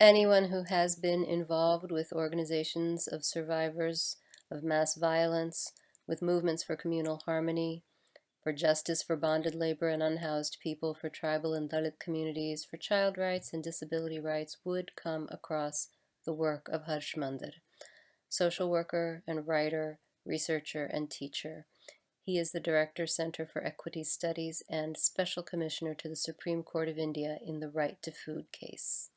anyone who has been involved with organizations of survivors of mass violence, with movements for communal harmony, for justice for bonded labor and unhoused people, for tribal and Dalit communities, for child rights and disability rights would come across the work of Harsh Mander, social worker and writer, researcher and teacher. He is the Director, Center for Equity Studies and Special Commissioner to the Supreme Court of India in the Right to Food case.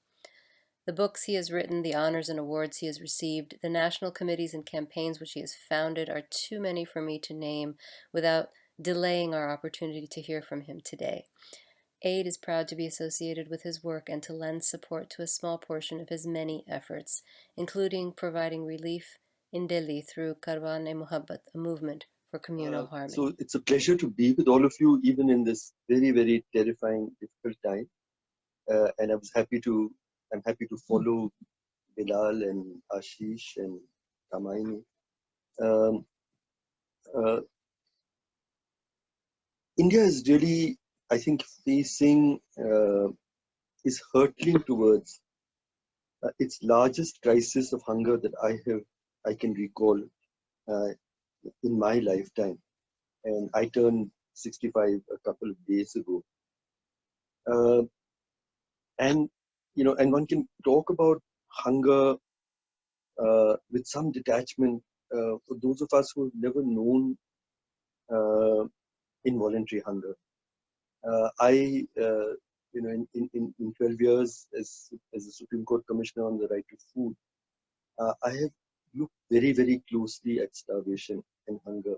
The books he has written, the honors and awards he has received, the national committees and campaigns which he has founded are too many for me to name without delaying our opportunity to hear from him today. AID is proud to be associated with his work and to lend support to a small portion of his many efforts, including providing relief in Delhi through Karwan-e-Mohabbat, a movement for communal uh, harmony. So it's a pleasure to be with all of you, even in this very, very terrifying, difficult time. Uh, and I was happy to, I'm happy to follow Bilal and Ashish and Kamaini. Um, uh, India is really, I think, facing, uh, is hurtling towards uh, its largest crisis of hunger that I have, I can recall uh, in my lifetime. And I turned 65 a couple of days ago. Uh, and, you know, and one can talk about hunger uh, with some detachment uh, for those of us who have never known uh, involuntary hunger. Uh, I, uh, you know, in, in, in 12 years as, as a Supreme Court Commissioner on the right to food, I have looked very, very closely at starvation and hunger.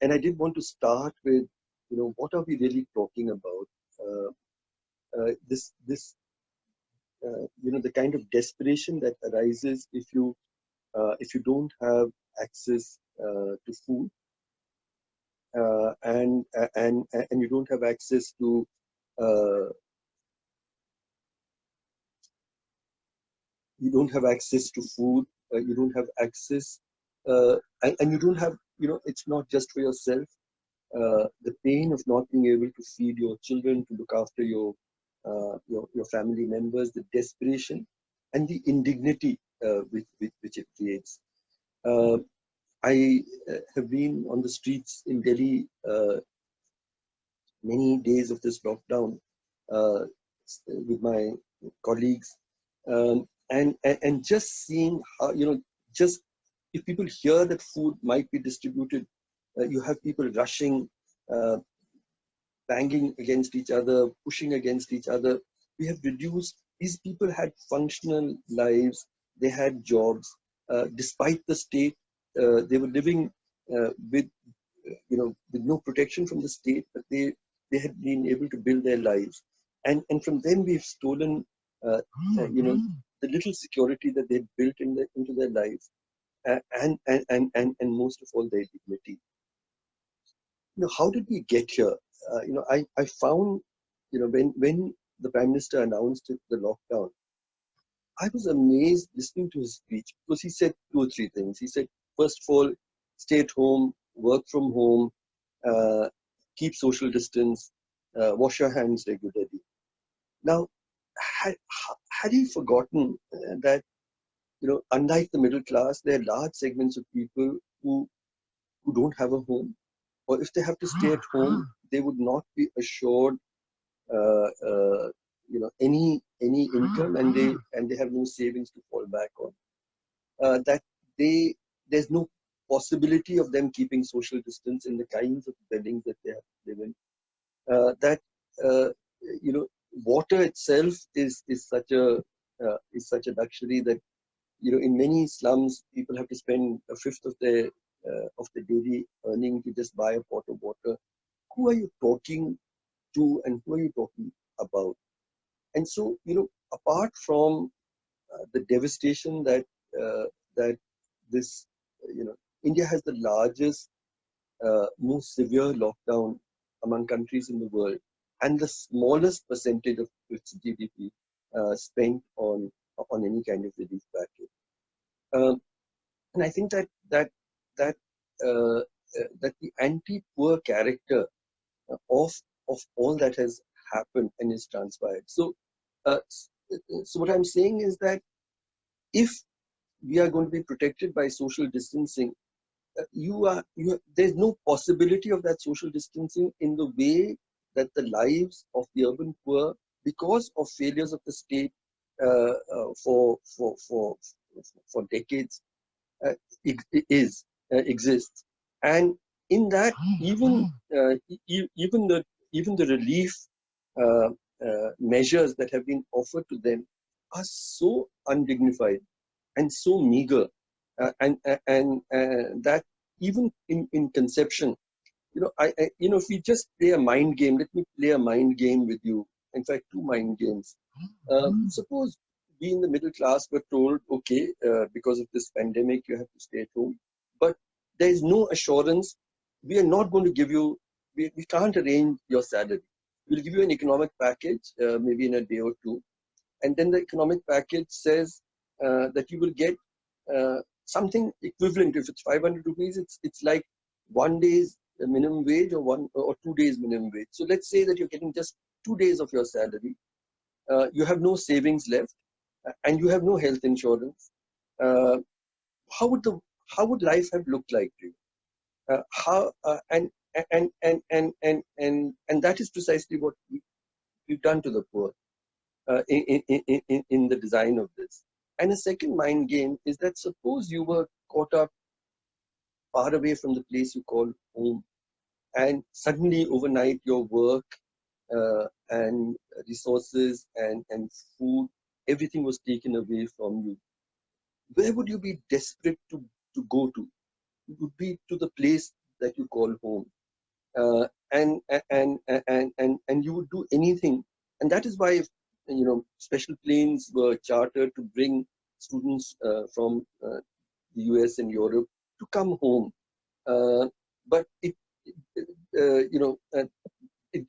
And I did want to start with, you know, what are we really talking about? Uh, uh, this, this, uh, you know, the kind of desperation that arises if you, uh, if you don't have access uh, to food, uh, and and and you don't have access to you don't have access to food uh, you don't have access uh, and, and, you don't have you know it's not just for yourself. Uh, the pain of not being able to feed your children to look after your your, your family members the desperation and the indignity which, which, which it creates. I have been on the streets in Delhi uh, many days of this lockdown uh, with my colleagues. Um, and, and, just seeing how you know just if people hear that food might be distributed uh, you have people rushing uh, banging against each other pushing against each other we have reduced these people had functional lives they had jobs uh, despite the state uh, they were living uh, with you know with no protection from the state but they they had been able to build their lives and and from them we've stolen uh, you know the little security that they built in the, into their lives and, and, and, and, and most of all their dignity. You know, how did we get here? Uh, you know, I, I found, you know, when, when the Prime Minister announced the lockdown, I was amazed listening to his speech because he said two or three things. He said, first of all, stay at home, work from home, uh, keep social distance, uh, wash your hands regularly. Now, had, had he forgotten uh, that, you know, unlike the middle class, there are large segments of people who, who don't have a home, or if they have to stay at home, they would not be assured, uh, uh, you know, any any income, and they and they have no savings to fall back on. Uh, that they there's no possibility of them keeping social distance in the kinds of buildings that they have to live in. Uh, that uh, you know water itself is is such a uh, is such a luxury that you know in many slums people have to spend a fifth of their of the daily earning to just buy a pot of water who are you talking to and who are you talking about and so you know apart from uh, the devastation that uh, that this you know india has the largest uh, most severe lockdown among countries in the world and the smallest percentage of its GDP uh, spent on on any kind of relief package. Um, and I think that that that uh, uh, that the anti-poor character of of all that has happened and is transpired. So uh, so what I'm saying is that if we are going to be protected by social distancing, uh, you are you there's no possibility of that social distancing in the way that the lives of the urban poor, because of failures of the state uh, uh, for, for for for decades, uh, is uh, exists, and in that even uh, even the even the relief measures that have been offered to them are so undignified and so meager uh, and and uh, that even in in conception you know I, I, you know if we just play a mind game let me play a mind game with you. In fact two mind games. Uh, suppose we in the middle class were told okay uh, because of this pandemic you have to stay at home there is no assurance we are not going to give you we, we can't arrange your salary we'll give you an economic package uh, maybe in a day or two and then the economic package says uh, that you will get uh, something equivalent. If it's 500 rupees, it's it's like one day's minimum wage or one or two days minimum wage. So let's say that you're getting just two days of your salary. Uh, you have no savings left, and you have no health insurance. Uh, how would the how would life have looked like to you? Uh, how uh, and, and and and and and and that is precisely what we, we've done to the poor in, in, in, in the design of this. And a second mind game is that suppose you were caught up far away from the place you call home, and suddenly overnight your work uh, and resources and, and food, everything was taken away from you. Where would you be desperate to, to go to? It would be to the place that you call home. Uh, and, and, and, and, and you would do anything. And that is why you know, special planes were chartered to bring students uh, from uh, the US and Europe to come home. Uh, but it, uh, you know, uh, it,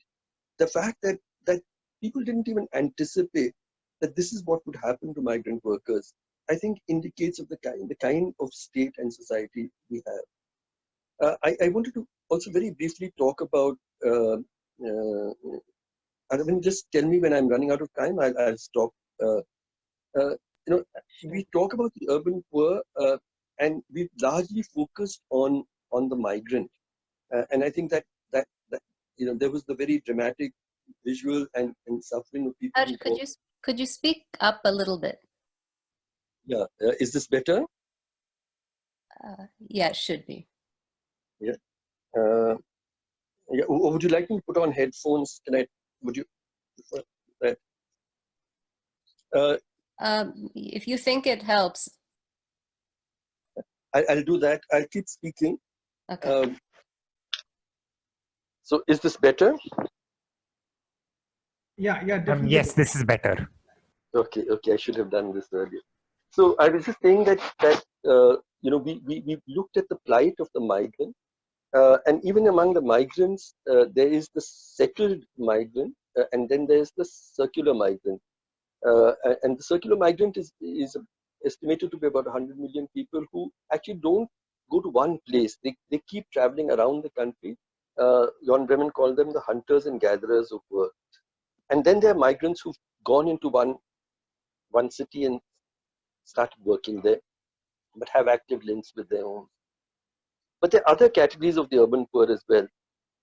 the fact that that people didn't even anticipate that this is what would happen to migrant workers, I think indicates of the kind the kind of state and society we have. Uh, I, I, wanted to also very briefly talk about Arvind, just tell me when I'm running out of time, I'll, I'll stop. Uh, uh, you know, we talk about the urban poor, uh, and we've largely focused on on the migrant, uh, and I think that that that you know there was the very dramatic visual and, and suffering of people. could you could you speak up a little bit? Yeah, uh, is this better? Uh, yeah, it should be. Yeah. yeah. Would you like me to put on headphones? Can I would you that? Uh, um, if you think it helps. I, will do that. I'll keep speaking. Okay. Um, so is this better? Yeah, yeah. Um, yes, this is better. Okay, okay. I should have done this earlier. So I was just saying that that uh, you know we, we we looked at the plight of the migrant uh, and even among the migrants, uh, there is the settled migrant, uh, and then there's the circular migrant. Uh, and the circular migrant is, is estimated to be about 100 million people who actually don't go to one place. They, they keep traveling around the country. Uh, Jan Breman called them the hunters and gatherers of work. And then there are migrants who've gone into one, one city and started working there, but have active links with their own but there are other categories of the urban poor as well.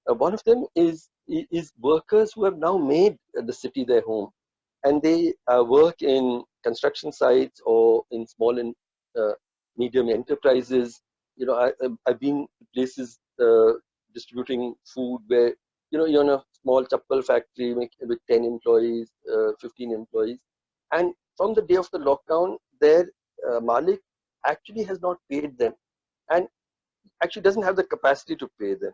Uh, one of them is, is workers who have now made the city their home and they uh, work in construction sites or in small and uh, medium enterprises. You know, I, I've been places uh, distributing food where, you know, you're in a small chappal factory with 10 employees, uh, 15 employees. And from the day of the lockdown, their uh, Malik actually has not paid them. And actually doesn't have the capacity to pay them.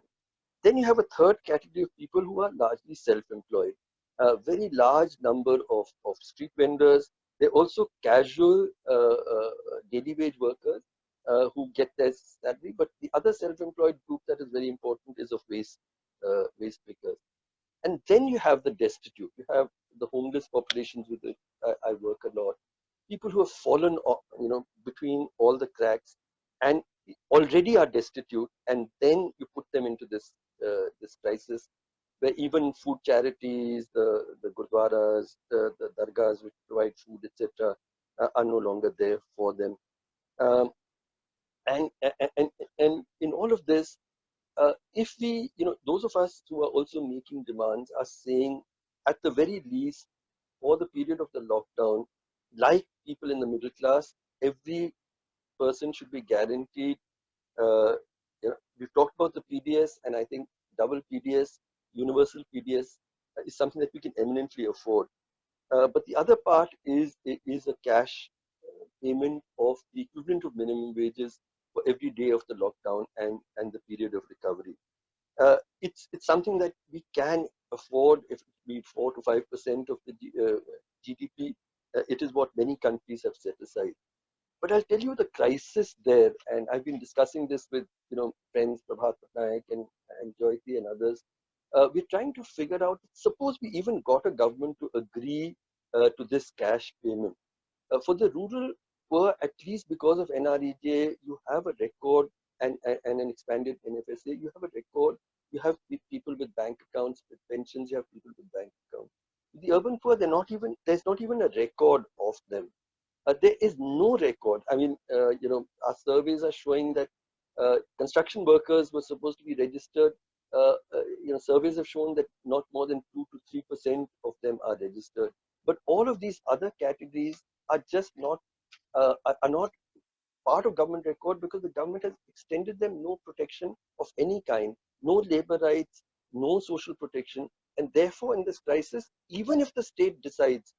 Then you have a third category of people who are largely self-employed. A very large number of, of street vendors. They're also casual uh, uh, daily wage workers uh, who get their salary. But the other self-employed group that is very important is of waste, uh, waste pickers. And then you have the destitute. You have the homeless populations with which I, I work a lot. People who have fallen, you know, between all the cracks and already are destitute and then you put them into this uh, this crisis where even food charities, the, the gurdwaras, the, the dargahs which provide food, etc., uh, are no longer there for them. Um, and, and, and in all of this, uh, if we, you know, those of us who are also making demands are saying, at the very least, for the period of the lockdown, like people in the middle class, every person should be guaranteed. Uh, you know, we've talked about the PDS, and I think double PDS, universal PDS uh, is something that we can eminently afford. Uh, but the other part is is a cash payment of the equivalent of minimum wages for every day of the lockdown and and the period of recovery. Uh, it's it's something that we can afford if it be four to five percent of the uh, GDP. Uh, it is what many countries have set aside. But I'll tell you the crisis there, and I've been discussing this with you know friends Prabhat Patnaik and, and Jayati and others. Uh, we're trying to figure out, suppose we even got a government to agree uh, to this cash payment. Uh, for the rural poor, at least because of NREGA, you have a record and, and, and an expanded NFSA, you have a record, you have people with bank accounts, with pensions, you have people with bank accounts. The urban poor, they're not even, there's not even a record of them. Uh, there is no record. I mean, uh, you know, our surveys are showing that uh, construction workers were supposed to be registered. Uh, uh, you know, surveys have shown that not more than two to three percent of them are registered. But all of these other categories are just not uh, are not part of government record because the government has extended them no protection of any kind, no labor rights, no social protection, and therefore in this crisis, even if the state decides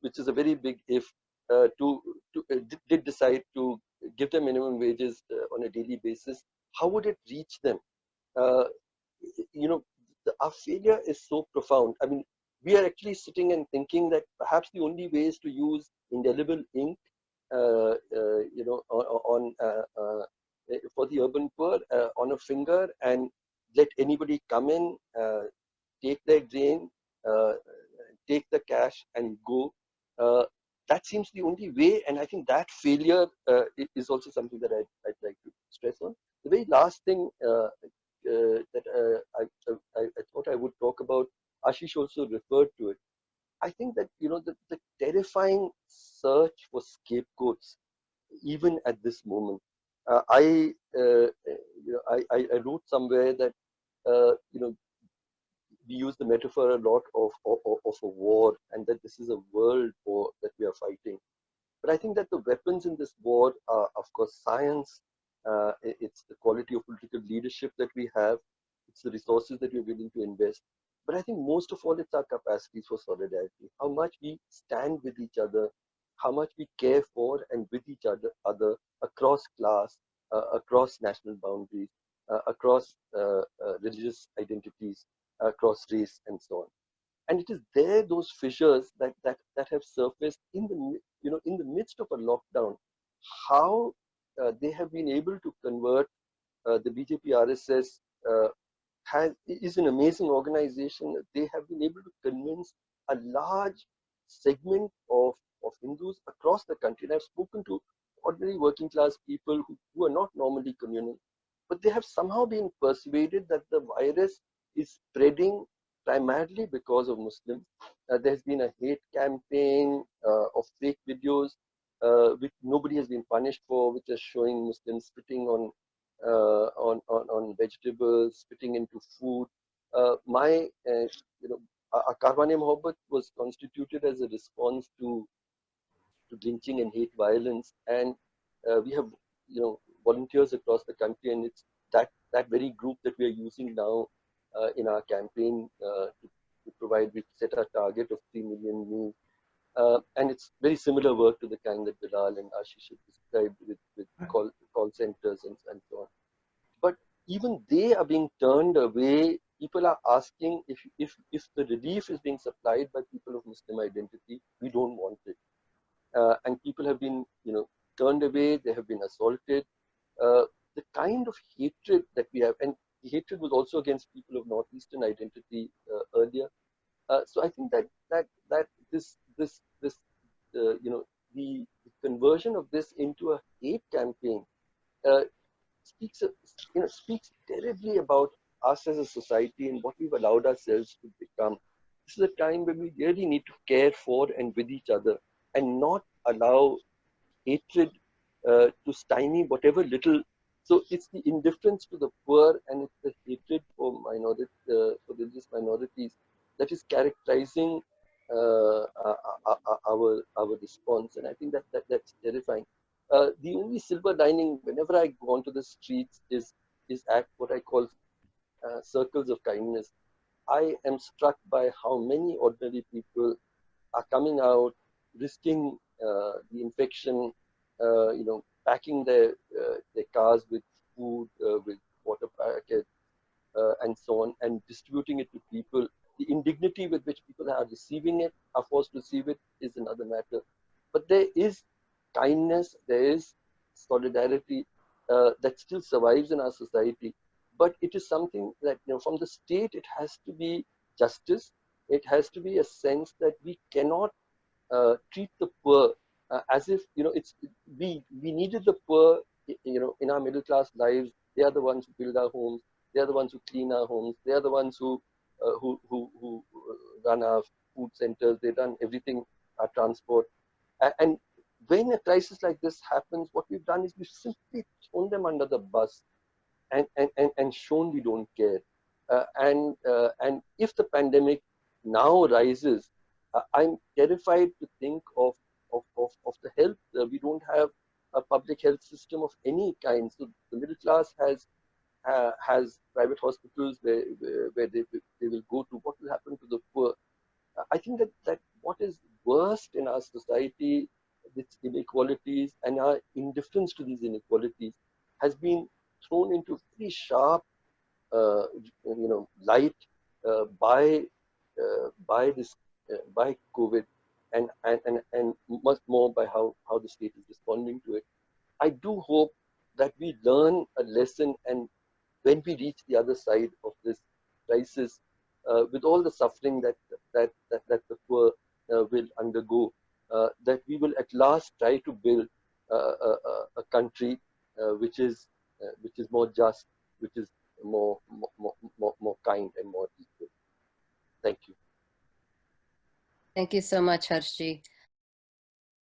which is a very big if, uh, to, to uh, did decide to give them minimum wages uh, on a daily basis, how would it reach them? Uh, you know, the, our failure is so profound. I mean, we are actually sitting and thinking that perhaps the only way is to use indelible ink, uh, uh, you know, on, on for the urban poor on a finger and let anybody come in, take their grain, take the cash and go uh, that seems the only way, and I think that failure uh, is also something that I'd, I'd, like to stress on. The very last thing uh, that I, I, I, thought I would talk about, Ashish also referred to it. I think that you know the, the terrifying search for scapegoats, even at this moment. Uh, I, uh, you know, I, I, wrote somewhere that uh, you know we use the metaphor a lot of, of, of a war and that this is a world war that we are fighting. But I think that the weapons in this war are, of course, science, uh, it's the quality of political leadership that we have, it's the resources that we're willing to invest. But I think most of all, it's our capacities for solidarity, how much we stand with each other, how much we care for and with each other, other across class, uh, across national boundaries, uh, across uh, uh, religious identities across race and so on. And it is there those fissures that that that have surfaced in the you know in the midst of a lockdown how uh, they have been able to convert uh, the bjp rss uh, has is an amazing organization. They have been able to convince a large segment of of hindus across the country. And i've spoken to ordinary working class people who, who are not normally communal but they have somehow been persuaded that the virus spreading primarily because of Muslims. Uh, there's been a hate campaign uh, of fake videos uh, which nobody has been punished for, which is showing Muslims spitting on uh, on, on, on vegetables, spitting into food. Uh, my, uh, you know, our Karwan-e-Mohabbat was constituted as a response to to lynching and hate violence, and we have, you know, volunteers across the country, and it's that that very group that we are using now in our campaign uh, to, to, provide, we set a target of 3 million new. Uh, and it's very similar work to the kind that Bilal and Ashish have described with, with call, call centers and, and so on. But even they are being turned away. People are asking if, if, if the relief is being supplied by people of Muslim identity, we don't want it. Uh, and people have been, you know, turned away. They have been assaulted. Uh, the kind of hatred that we have, and hatred was also against people of northeastern identity uh, earlier. Uh, so I think that that that this this this uh, you know the, the, conversion of this into a hate campaign speaks you know speaks terribly about us as a society and what we've allowed ourselves to become. This is a time when we really need to care for and with each other and not allow hatred uh, to stymie whatever little. So it's the indifference to the poor and it's the hatred for minority, uh, for religious minorities that is characterizing uh, our our response. And I think that, that that's terrifying. Uh, the only silver lining whenever I go onto the streets is is at what I call uh, circles of kindness. I am struck by how many ordinary people are coming out, risking uh, the infection, uh, you know, packing their uh, their cars with food, uh, with water packets, and so on, and distributing it to people. The indignity with which people are receiving it, are forced to receive it, is another matter. But there is kindness, there is solidarity uh, that still survives in our society. But it is something that, you know, from the state, it has to be justice. It has to be a sense that we cannot uh, treat the poor uh, as if, you know, it's we we needed the poor, you know, in our middle class lives. They are the ones who build our homes. They are the ones who clean our homes. They are the ones who uh, who, who who run our food centers. They run everything, our transport, and when a crisis like this happens, what we've done is we've simply thrown them under the bus and, and, and, and shown we don't care. Uh, and, uh, and if the pandemic now rises, uh, I'm terrified to think of, of, of, of the health. Uh, we don't have a public health system of any kind. So the middle class has uh, has private hospitals where, where, where they, they will go to. What will happen to the poor? Uh, I think that, that what is worst in our society its inequalities and our indifference to these inequalities has been thrown into very sharp, uh, you know, light uh, by uh, by this uh, by COVID, and, and and and much more by how how the state is responding to it. I do hope that we learn a lesson, and when we reach the other side of this crisis, uh, with all the suffering that that that, that the poor uh, will undergo, uh, that we will at last try to build a, a, a country uh, which is uh, which is more just, which is more, more, more, more kind and more equal. Thank you. Thank you so much, Harshji.